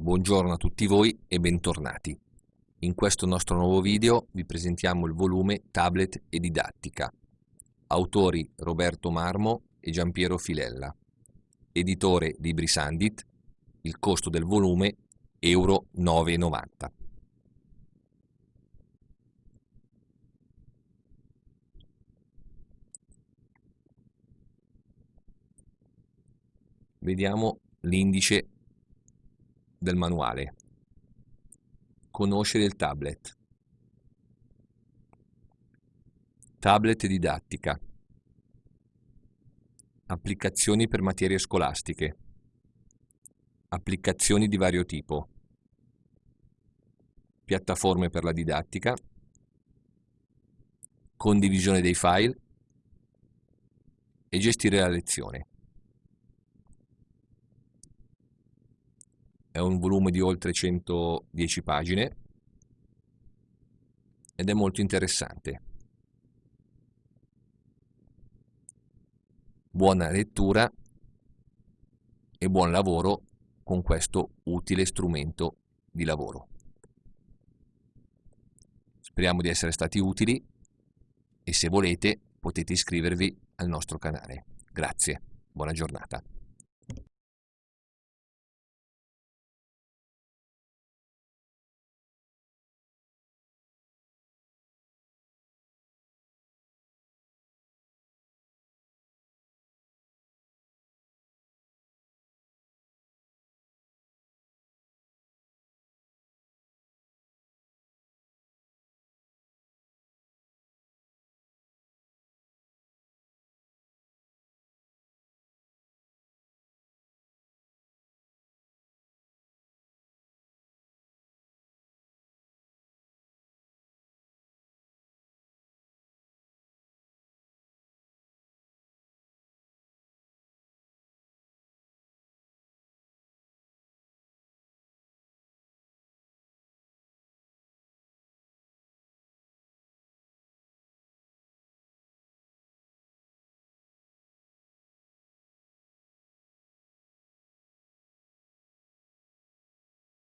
Buongiorno a tutti voi e bentornati. In questo nostro nuovo video vi presentiamo il volume Tablet e Didattica. Autori Roberto Marmo e Giampiero Filella. Editore Libri Sandit. Il costo del volume Euro 9,90. Vediamo l'indice del manuale. Conoscere il tablet. Tablet didattica. Applicazioni per materie scolastiche. Applicazioni di vario tipo. Piattaforme per la didattica. Condivisione dei file. E gestire la lezione. È un volume di oltre 110 pagine ed è molto interessante. Buona lettura e buon lavoro con questo utile strumento di lavoro. Speriamo di essere stati utili e se volete potete iscrivervi al nostro canale. Grazie, buona giornata.